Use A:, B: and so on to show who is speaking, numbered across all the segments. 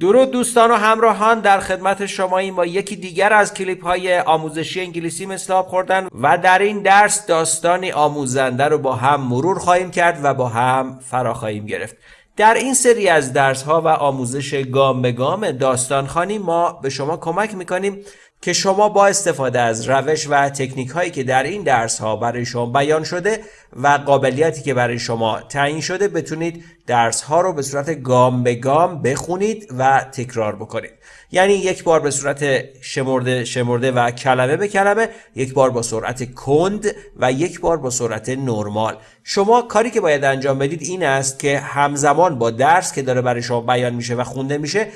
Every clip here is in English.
A: درود دوستان و همراهان در خدمت شما این با یکی دیگر از کلیپ های آموزشی انگلیسی مثل آب خوردن و در این درس داستانی آموزنده رو با هم مرور خواهیم کرد و با هم فرا خواهیم گرفت. در این سری از درس ها و آموزش گام به گام داستان خانی ما به شما کمک می‌کنیم که شما با استفاده از روش و تکنیک هایی که در این درس ها برای شما بیان شده و قابلیتی که برای شما تعیین شده بتونید درس ها رو به صورت گام به گام بخونید و تکرار بکنید. یعنی یک بار به صورت شمرده شمرده و کلمه به کلمه یک بار با سرعت کند و یک بار با سرعت نرمال. شما کاری که باید انجام بدید این است که همزمان با درس که داره برای شما بیان میشه و خونده میشه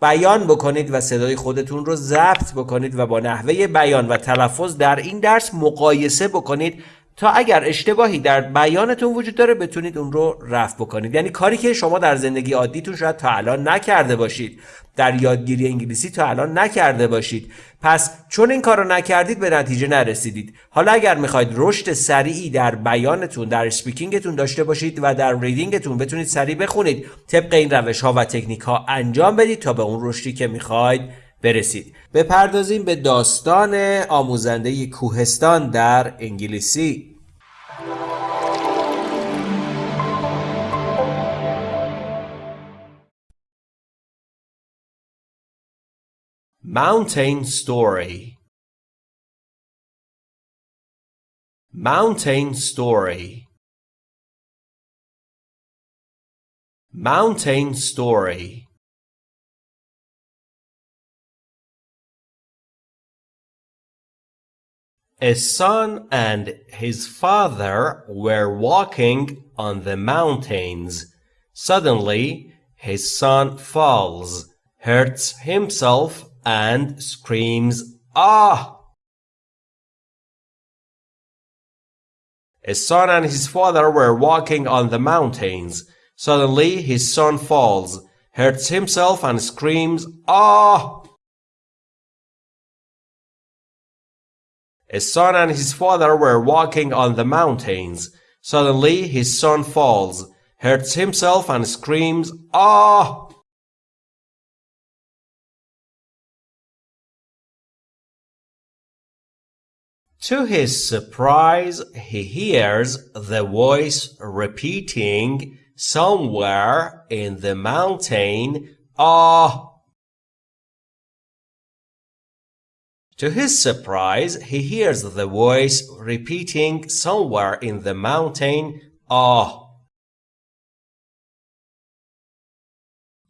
A: بیان بکنید و صدای خودتون رو ضبط بکنید و با نحوه بیان و تلفظ در این درس مقایسه بکنید تا اگر اشتباهی در بیانتون وجود داره بتونید اون رو رفع بکنید. یعنی کاری که شما در زندگی عادیتون شاید تا الان نکرده باشید. در یادگیری انگلیسی تا الان نکرده باشید. پس چون این کار رو نکردید به نتیجه نرسیدید. حالا اگر می‌خواید رشد سریعی در بیانتون در سپیکینگتون داشته باشید و در ریدینگتون بتونید سریع بخونید طبق این روش ها و تکنیک ها انجام بدید تا به اون رشدی که می‌خواید برسید. بپردازیم به داستان آموزنده کوهستان در انگلیسی. Mountain Story. Mountain Story. Mountain Story. A son and his father were walking on the mountains. Suddenly, his son falls, hurts himself, and screams, Ah! A son and his father were walking on the mountains. Suddenly, his son falls, hurts himself, and screams, Ah! A son and his father were walking on the mountains. Suddenly his son falls, hurts himself and screams, Ah! To his surprise, he hears the voice repeating somewhere in the mountain, Ah! To his surprise, he hears the voice repeating somewhere in the mountain, Ah.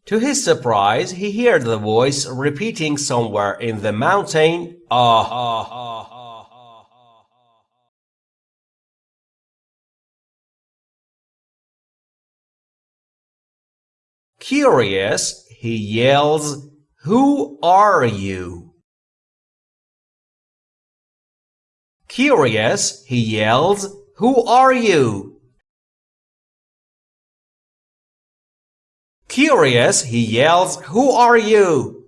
A: To his surprise, he hears the voice repeating somewhere in the mountain, Ah. Curious, he yells, Who are you? Curious, he yells, Who are you? Curious, he yells, Who are you?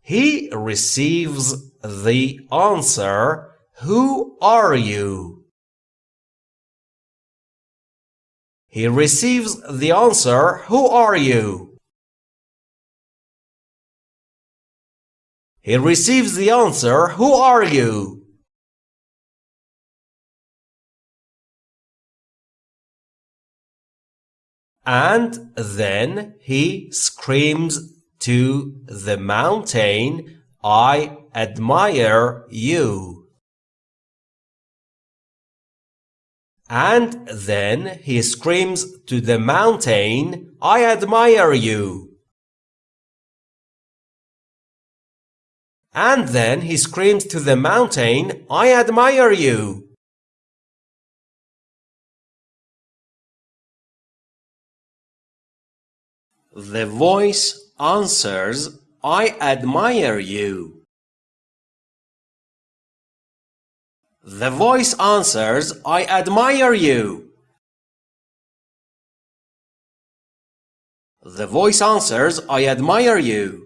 A: He receives the answer, Who are you? He receives the answer, Who are you? He receives the answer, Who are you? And then he screams to the mountain, I admire you. And then he screams to the mountain, I admire you. And then he screams to the mountain, I admire you. The voice answers, I admire you. The voice answers, I admire you. The voice answers, I admire you.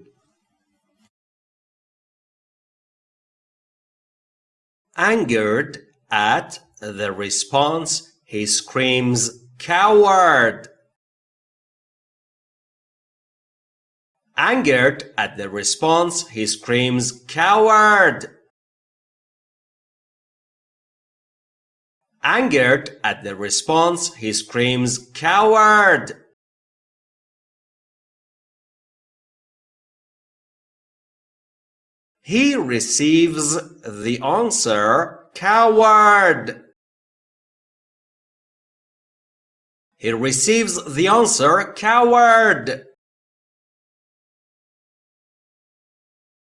A: Angered at the response, he screams, Coward! Angered at the response, he screams, Coward! Angered at the response, he screams, Coward! He receives the answer, Coward! He receives the answer, Coward!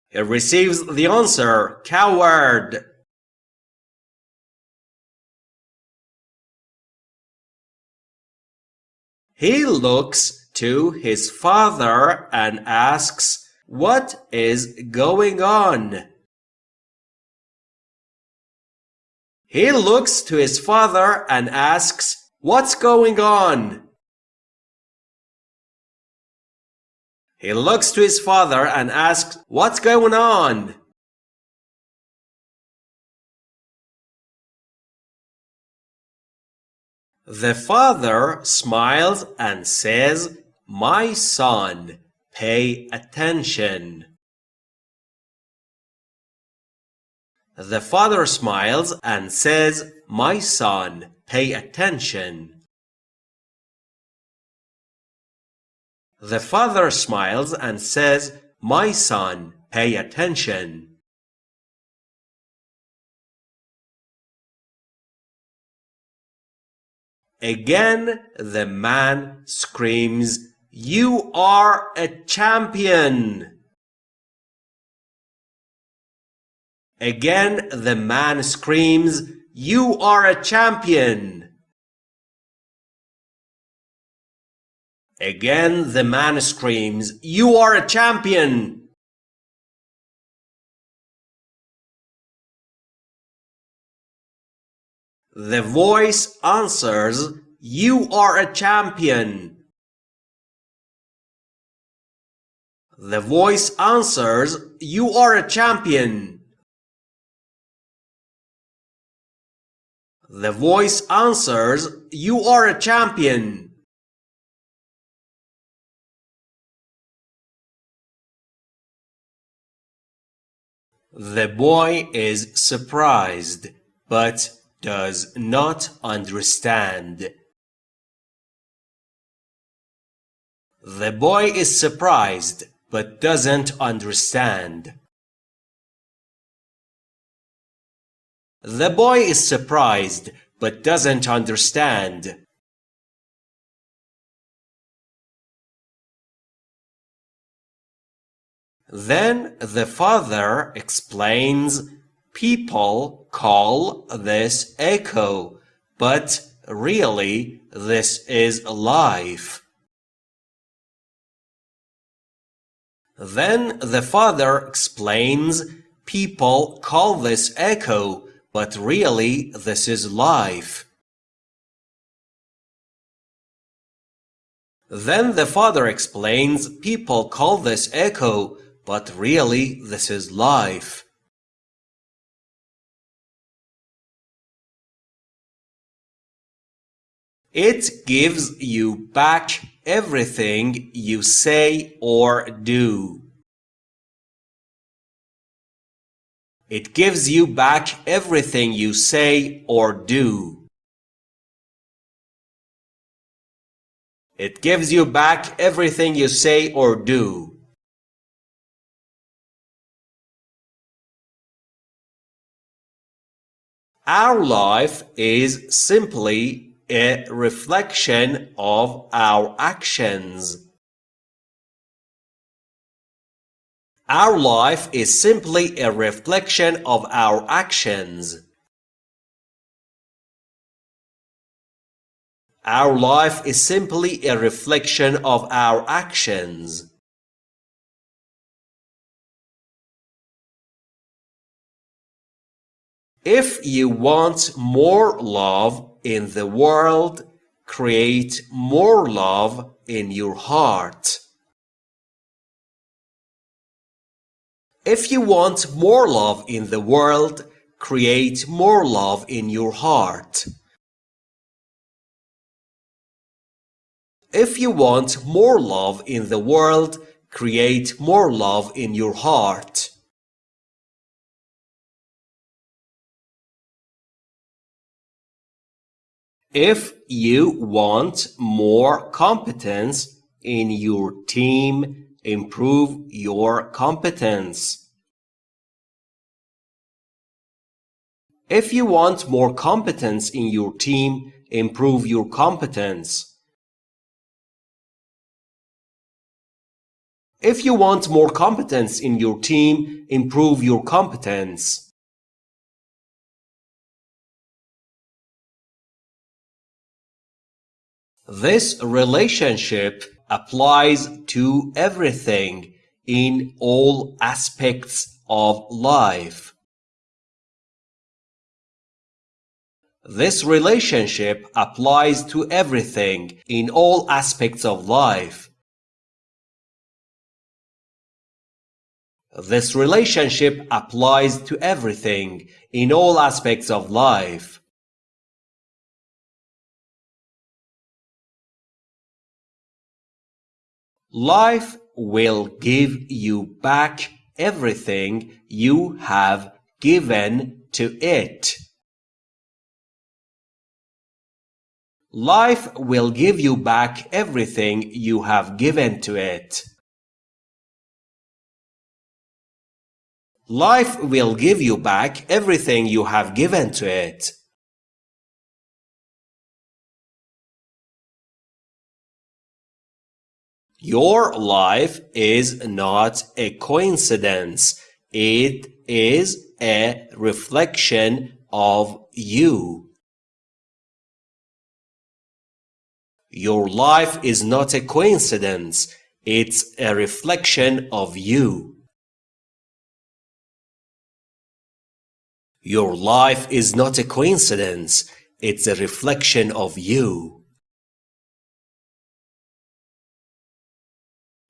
A: He receives the answer, Coward! He looks to his father and asks, What is going on? He looks to his father and asks, What's going on? He looks to his father and asks, What's going on? The father smiles and says, My son, pay attention. The father smiles and says, My son, pay attention. The father smiles and says, My son, pay attention. Again the man screams, You are a champion! Again the man screams, You are a champion! Again the man screams, You are a champion! The voice answers, You are a champion. The voice answers, You are a champion. The voice answers, You are a champion. The boy is surprised, but does not understand. The boy is surprised but doesn't understand. The boy is surprised but doesn't understand. Then the father explains People call this echo, but really this is life. Then the father explains, people call this echo, but really this is life. Then the father explains, people call this echo, but really this is life. It gives you back everything you say or do. It gives you back everything you say or do. It gives you back everything you say or do. Our life is simply a reflection of our actions. Our life is simply a reflection of our actions. Our life is simply a reflection of our actions. If you want more love in the world, create more love in your heart. If you want more love in the world, create more love in your heart. If you want more love in the world, create more love in your heart. If you want more competence in your team, improve your competence. If you want more competence in your team, improve your competence. If you want more competence in your team, improve your competence. This relationship applies to everything in all aspects of life. This relationship applies to everything in all aspects of life. This relationship applies to everything in all aspects of life. Life will give you back everything you have given to it. Life will give you back everything you have given to it. Life will give you back everything you have given to it. Your life is not a coincidence. It is a reflection of you. Your life is not a coincidence. It's a reflection of you. Your life is not a coincidence. It's a reflection of you.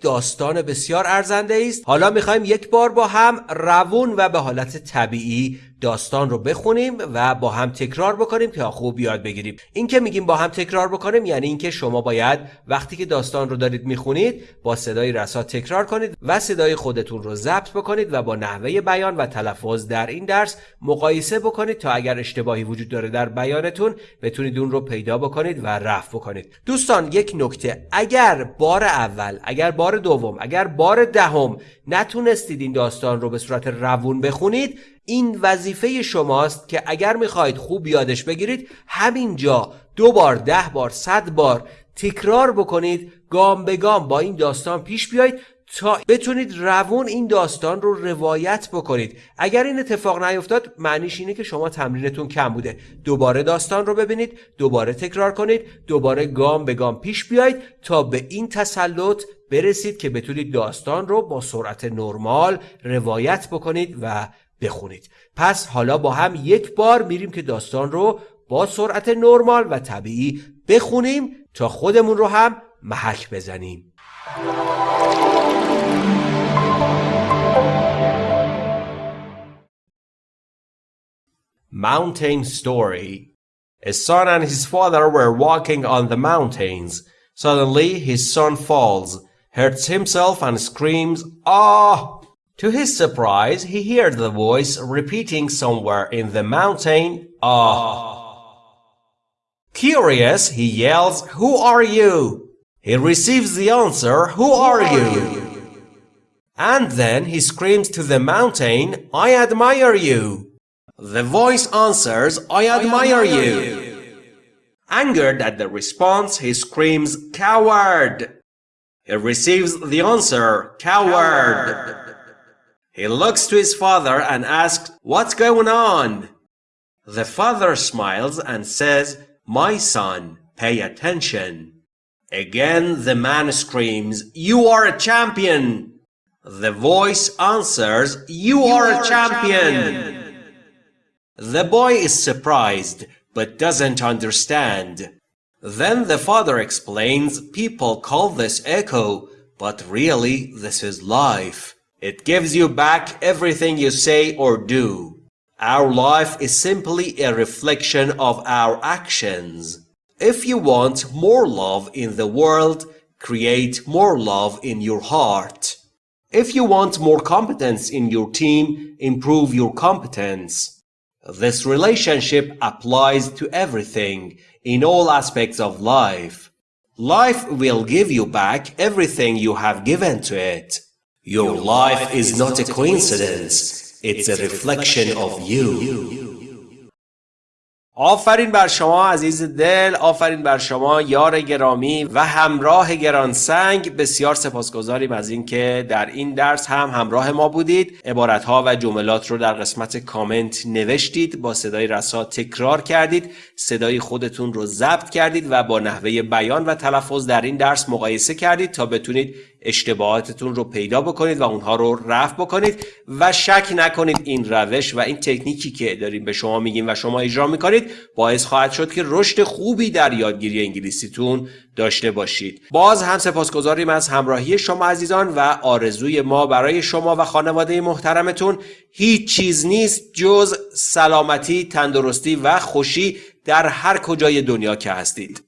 A: داستان بسیار ارزنده است. حالا می‌خوایم یک بار با هم روون و به حالت طبیعی داستان رو بخونیم و با هم تکرار بکنیم تا خوب یاد بگیریم. این که میگیم با هم تکرار بکنیم یعنی اینکه شما باید وقتی که داستان رو دارید می‌خونید با صدای رسا تکرار کنید و صدای خودتون رو ضبط بکنید و با نحوه بیان و تلفظ در این درس مقایسه بکنید تا اگر اشتباهی وجود داره در بیانتون بتونید اون رو پیدا بکنید و رفع بکنید. دوستان یک نکته. اگر بار اول اگر بار دوم اگر بار دهم نتونستید این داستان رو به صورت روون بخونید این وظیفه شماست که اگر می‌خواهید خوب یادش بگیرید همینجا دو بار ده بار صد بار تکرار بکنید گام به گام با این داستان پیش بیایید تا بتونید روون این داستان رو روایت بکنید. اگر این اتفاق نیفتاد معنیش اینه که شما تمرینتون کم بوده. دوباره داستان رو ببینید دوباره تکرار کنید دوباره گام به گام پیش بیایید تا به این تسلط برسید که بتونید داستان رو با سرعت نرمال روایت بکنید و بخونید پس حالا با هم یک بار میریم که داستان رو با سرعت نرمال و طبیعی بخونیم تا خودمون رو هم محک بزنیم Mountain Story A son and his father were walking on the mountains. Suddenly his son falls, hurts himself and screams, Ah! To his surprise, he heard the voice repeating somewhere in the mountain, Ah! Curious, he yells, Who are you? He receives the answer, Who are you? And then he screams to the mountain, I admire you. The voice answers, I admire you. Angered at the response, he screams, Coward! He receives the answer, Coward! He looks to his father and asks, What's going on? The father smiles and says, My son, pay attention. Again the man screams, You are a champion! The voice answers, You, you are, are, a champion. champion! The boy is surprised, but doesn't understand. Then the father explains people call this echo, but really this is life. It gives you back everything you say or do. Our life is simply a reflection of our actions. If you want more love in the world, create more love in your heart. If you want more competence in your team, improve your competence. This relationship applies to everything in all aspects of life. Life will give you back everything you have given to it. Your life is not a coincidence. It's a reflection of you. آفرین بر شما عزیز دل آفرین بر شما یار گرامی و همراه گرانسنگ بسیار سپاسگزاریم از اینکه در این درس هم همراه ما بودید عبارتها و جملات رو در قسمت کامنت نوشتید با صدای رسا تکرار کردید صدای خودتون رو ضبط کردید و با نحوه بیان و تلفظ در این درس مقایسه کردید تا بتونید اشتباهاتتون رو پیدا بکنید و اونها رو رفع بکنید و شک نکنید این روش و این تکنیکی که داریم به شما میگیم و شما اجرا می‌کنید باعث خواهد شد که رشد خوبی در یادگیری انگلیسیتون داشته باشید. باز هم سپاسگزاریم از همراهی شما عزیزان و آرزوی ما برای شما و خانواده محترمتون. هیچ چیز نیست جز سلامتی تندرستی و خوشی در هر کجای دنیا که هستید.